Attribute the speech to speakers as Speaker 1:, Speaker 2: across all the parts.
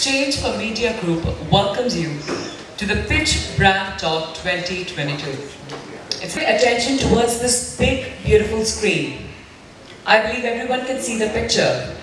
Speaker 1: Exchange for Media Group welcomes you to the Pitch Brand Talk 2022. It's attention towards this big, beautiful screen. I believe everyone can see the picture.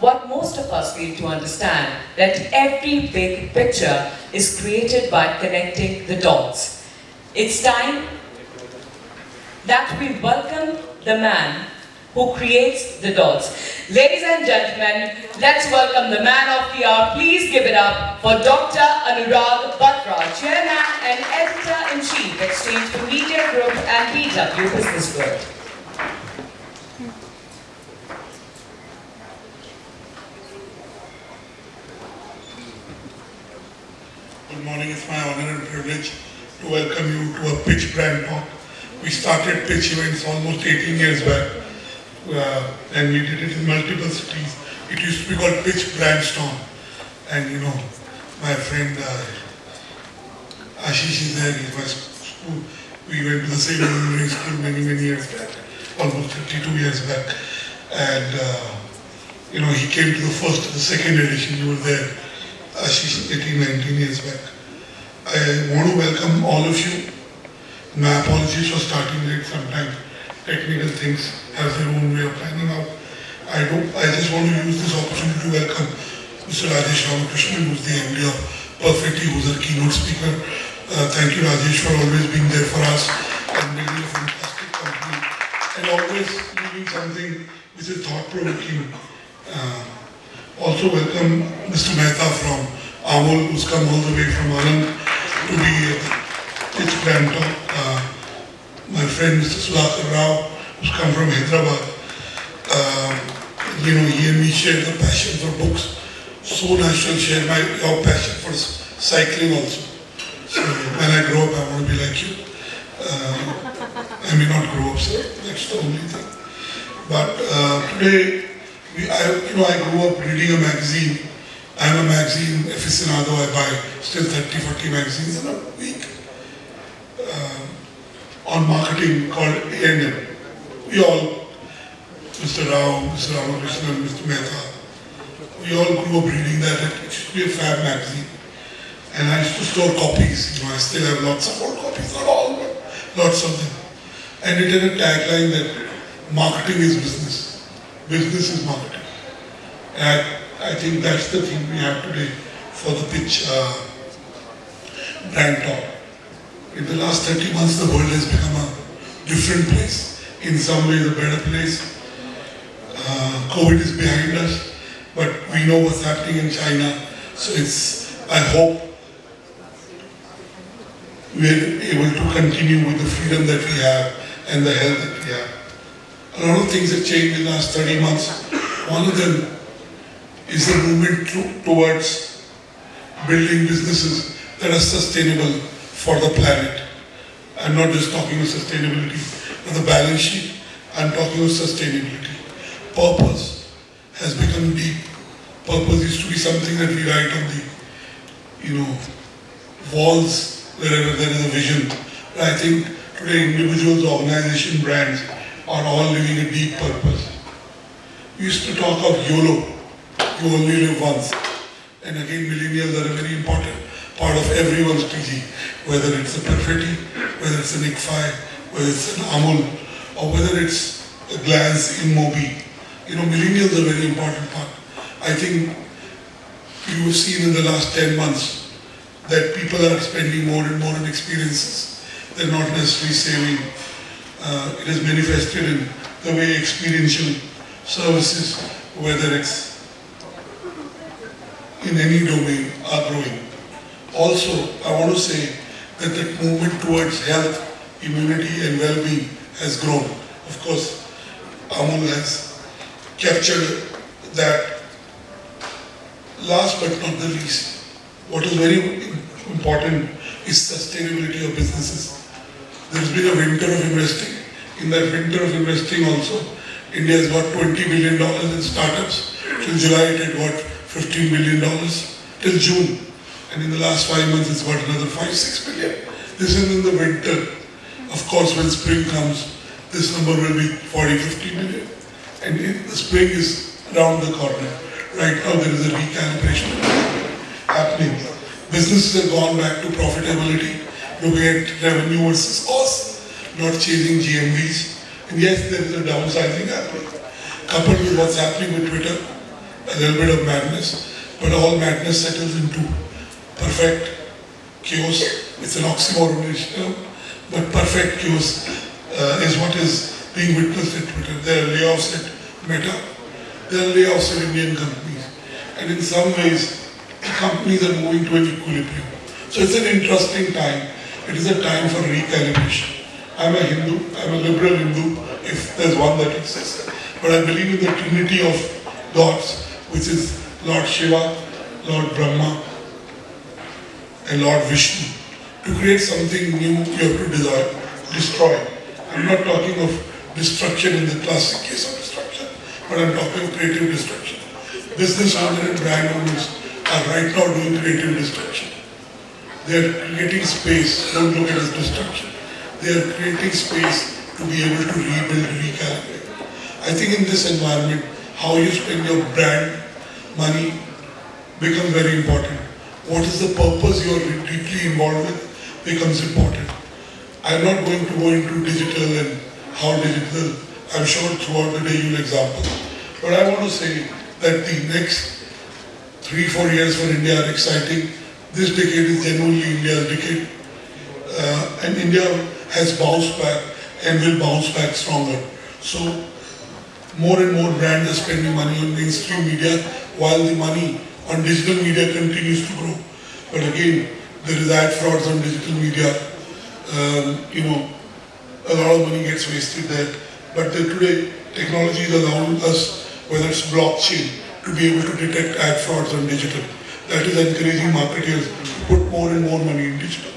Speaker 1: What most of us fail to understand that every big picture is created by connecting the dots. It's time that we welcome the man who creates the dots. Ladies and gentlemen, let's welcome the man of the hour. Please give it up for Dr. Anurag Batra, Chairman and Editor-in-Chief, Exchange for Media Group and BW Business World.
Speaker 2: Good morning. It's my honor and privilege to welcome you to a pitch brand talk. We started pitch events almost 18 years back uh, and we did it in multiple cities. It used to be called Pitch Brand Storm. And you know, my friend uh, Ashish is there, he's my school. We went to the same engineering school many, many years back, almost 52 years back. And uh, you know, he came to the first, the second edition, you were there. Ashish 18, 19 years back. I want to welcome all of you. My apologies for starting late sometimes. Technical things have their own way of planning out. I don't, I just want to use this opportunity to welcome Mr. Rajesh Ramakrishnan, who's the MD of Perfetti, who's our keynote speaker. Uh, thank you, Rajesh, for always being there for us and building a fantastic company and always leaving something which is thought-provoking. Uh, also welcome Mr. Mehta from Amul, who's come all the way from Anand to be at its grand talk. My friend Mr. Sudhakar Rao, who's come from Hyderabad. Um, you know, he and me share the passion for books. So natural share my your passion for cycling also. So when I grow up, I want to be like you. Uh, I may not grow up, sir. That's the only thing. But uh, today, we, I, you know, I grew up reading a magazine. I'm a magazine aficionado. I buy still 30, 40 magazines in a week on marketing called A&M. We all, Mr. Rao, Mr. Ramakrishnan, Mr. Mehta, we all grew up reading that. It used to be a fab magazine. And I used to store copies. You know, I still have lots of old copies, not all, but lots of them. And it had a tagline that marketing is business. Business is marketing. And I think that's the thing we have today for the pitch uh, brand talk. In the last 30 months, the world has become a different place. In some ways, a better place. Uh, COVID is behind us, but we know what's happening in China. So it's, I hope we're able to continue with the freedom that we have and the health that we have. A lot of things have changed in the last 30 months. One of them is the movement to, towards building businesses that are sustainable for the planet. I'm not just talking of sustainability of the balance sheet, I'm talking of sustainability. Purpose has become deep. Purpose used to be something that we write on the, you know, walls wherever there is a vision. But I think today individuals, organization, brands are all living a deep purpose. We used to talk of YOLO, you only live once. And again, millennials are very important part of everyone's PG, whether it's a Perfetti, whether it's an ICFI, whether it's an Amul, or whether it's a Glance InMobi. You know, millennials are a very important part. I think you have seen in the last 10 months that people are spending more and more on experiences. They're not necessarily saving. Uh, it is manifested in the way experiential services, whether it's in any domain, are growing. Also, I want to say that the movement towards health, immunity and well-being has grown. Of course, Amul has captured that. Last but not the least, what is very important is sustainability of businesses. There's been a winter of investing. In that winter of investing also, India has got $20 billion in startups. Till July it had got $15 billion. Till June. And in the last five months it's got another 5, 6 billion. This is in the winter. Of course, when spring comes, this number will be 40, 50 million. And it, the spring is around the corner. right now there is a recalibration happening. Businesses have gone back to profitability, looking at revenue versus cost, not chasing GMVs. And yes, there is a downsizing happening. Coupled with what's happening with Twitter, a little bit of madness, but all madness settles into perfect chaos. It's an oxymoron, but perfect chaos uh, is what is being witnessed at Twitter. There are layoffs at Meta, there are layoffs at Indian companies. And in some ways, companies are moving to an equilibrium. So it's an interesting time. It is a time for recalibration. I'm a Hindu, I'm a liberal Hindu, if there's one that exists. But I believe in the trinity of gods, which is Lord Shiva, Lord Brahma, and Lord Vishnu. To create something new, you have to destroy. I'm not talking of destruction in the classic case of destruction, but I'm talking of creative destruction. Business owners and brand owners are right now doing creative destruction. They are creating space, don't look at it as destruction. They are creating space to be able to rebuild, recalibrate. I think in this environment, how you spend your brand money becomes very important. What is the purpose you are deeply involved with becomes important. I'm not going to go into digital and how digital, I'm sure throughout the day you'll example. But I want to say that the next three, four years for India are exciting. This decade is genuinely India's decade. Uh, and India has bounced back and will bounce back stronger. So more and more brands are spending money on mainstream media while the money on digital media continues to grow. But again, there is ad frauds on digital media. Um, you know, a lot of money gets wasted there. But the, today, technology is allowing us, whether it's blockchain, to be able to detect ad frauds on digital. That is encouraging marketers to put more and more money in digital.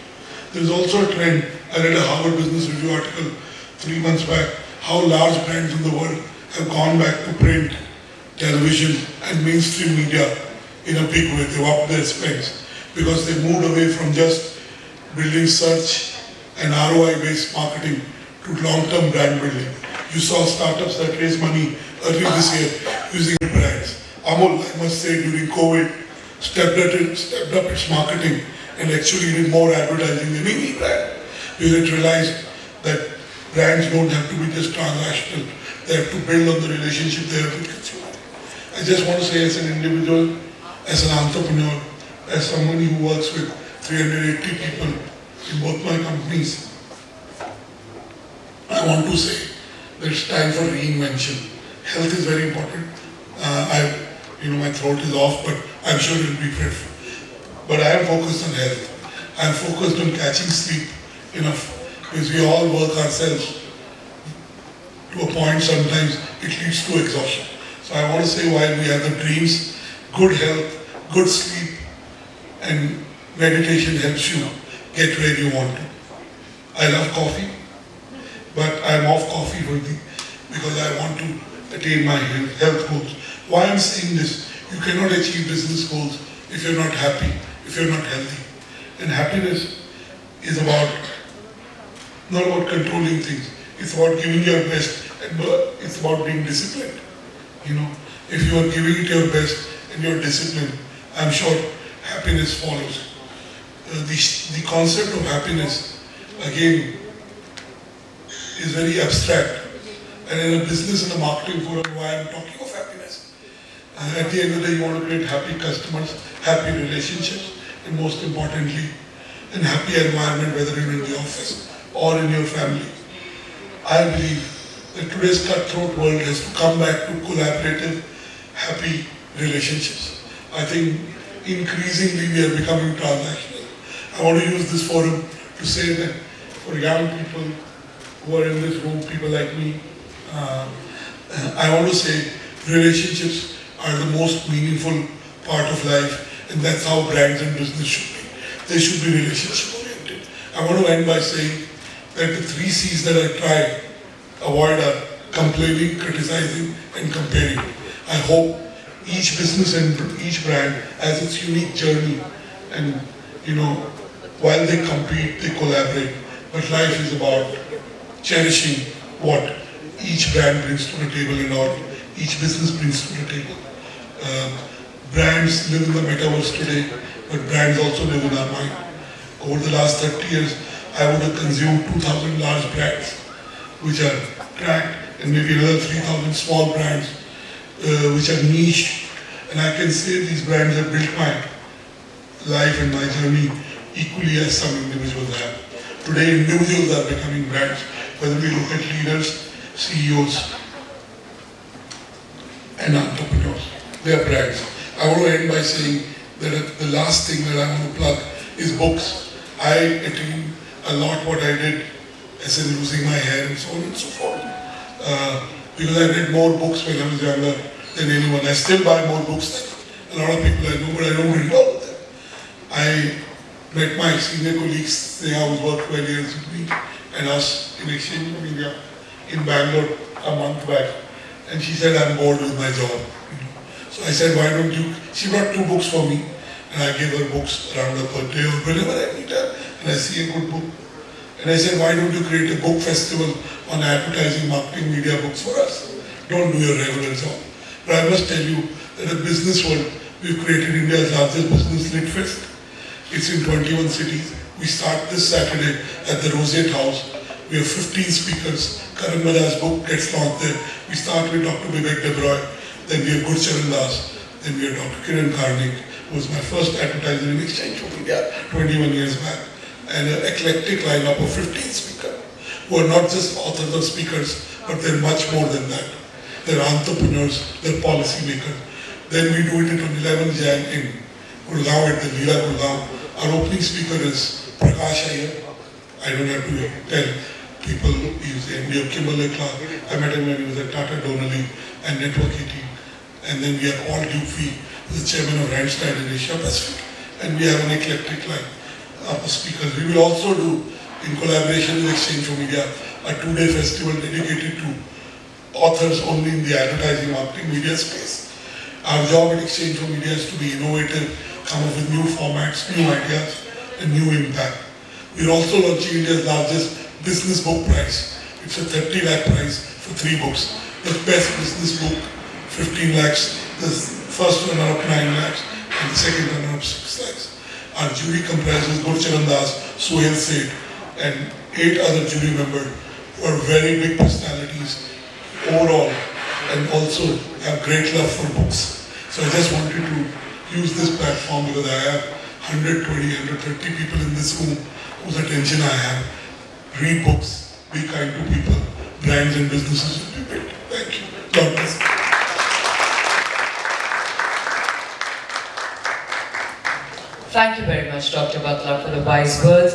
Speaker 2: There is also a trend, I read a Harvard Business Review article three months back, how large brands in the world have gone back to print, television and mainstream media in a big way. They've upped their spends because they moved away from just building search and ROI-based marketing to long-term brand building. You saw startups that raised money earlier this year using brands. Amul, I must say, during COVID, stepped up, it, stepped up its marketing and actually did more advertising than any brand because it realized that brands don't have to be just transactional. They have to build on the relationship they have with consumers. I just want to say as an individual, as an entrepreneur, as somebody who works with 380 people in both my companies, I want to say that it's time for reinvention. Health is very important. Uh, I, you know, my throat is off, but I'm sure it'll be good. But I am focused on health. I am focused on catching sleep enough because we all work ourselves to a point sometimes it leads to exhaustion. So I want to say while we have the dreams, good health, good sleep and meditation helps you get where you want to. I love coffee, but I'm off coffee for the, because I want to attain my health goals. Why I'm saying this, you cannot achieve business goals if you're not happy, if you're not healthy. And happiness is about, not about controlling things, it's about giving your best and it's about being disciplined. You know, if you are giving it your best and you're disciplined, I'm sure happiness follows. Uh, the, the concept of happiness, again, is very abstract. And in a business and a marketing forum, why I'm talking of happiness. Uh, at the end of the day, you want to create happy customers, happy relationships, and most importantly, a happy environment, whether you're in the office or in your family. I believe that today's cutthroat world has to come back to collaborative, happy relationships. I think increasingly we are becoming transactional. I want to use this forum to say that for young people who are in this room, people like me, uh, I want to say relationships are the most meaningful part of life and that's how brands and business should be. They should be relationship oriented. I want to end by saying that the three C's that I try avoid are complaining, criticizing and comparing. I hope each business and each brand has its unique journey. And you know while they compete they collaborate. But life is about cherishing what each brand brings to the table and or each business brings to the table. Uh, brands live in the metaverse today, but brands also live in our mind. Over the last 30 years, I would have consumed 2,000 large brands, which are tracked, and maybe another 3,000 small brands, uh, which are niche. And I can say these brands have built my life and my journey equally as some individuals have. Today, individuals are becoming brands, whether we look at leaders, CEOs, and entrepreneurs. They are brands. I want to end by saying that the last thing that I want to plug is books. I attained a lot what I did as in losing my hair and so on and so forth. Uh, because I read more books when I was younger than anyone. I still buy more books than a lot of people I know, but I don't read all of them. I met my senior colleagues, they always worked 12 years with me, and us in exchange from India in Bangalore a month back. And she said, I'm bored with my job. So I said, why don't you? She brought two books for me, and I gave her books around her birthday or whenever I meet her, and I see a good book. And I said, why don't you create a book festival on advertising, marketing, media books for us? Don't do your regular job. But I must tell you that in business world, we've created India's largest business lit fest. It's in 21 cities. We start this Saturday at the Roseate House. We have 15 speakers. Karan Bajaj's book gets launched there. We start with Dr. Vivek Debroy. Then we have Gurcharan Das. Then we have Dr. Kiran Karnik, who was my first advertiser in exchange for India 21 years back. And an eclectic lineup of 15 speakers who are not just authors or speakers, but they're much more than that. They're entrepreneurs, they're policymakers. Then we do it on 11 Jan in Gurgaon at the Leela Gurgaon. Our opening speaker is Prakash. I don't have to tell people he's the MD of Kimberly Clark. I met him when he was at Tata Donnelley and Network 18. And then we have Paul Dupuis, the chairman of Randstad in Asia Pacific. And we have an eclectic line of speakers. We will also do, in collaboration with Exchange for Media, a two-day festival dedicated to authors only in the advertising, marketing, media space. Our job at Exchange for Media is to be innovative, come up with new formats, new ideas, and new impact. We're also launching India's largest business book prize. It's a 30 lakh prize for three books. The best business book, 15 lakhs. The first one up 9 lakhs, and the second one up 6 lakhs. Our jury comprises Gurcharan Das, Suhel Seth, and eight other jury members who are very big personalities overall and also have great love for books. So I just wanted to use this platform because I have 120, 130 people in this room whose attention I have. Read books, be kind to people, brands and businesses will be built. Thank you. God bless.
Speaker 1: Thank you very much, Dr. Batra, for the wise words.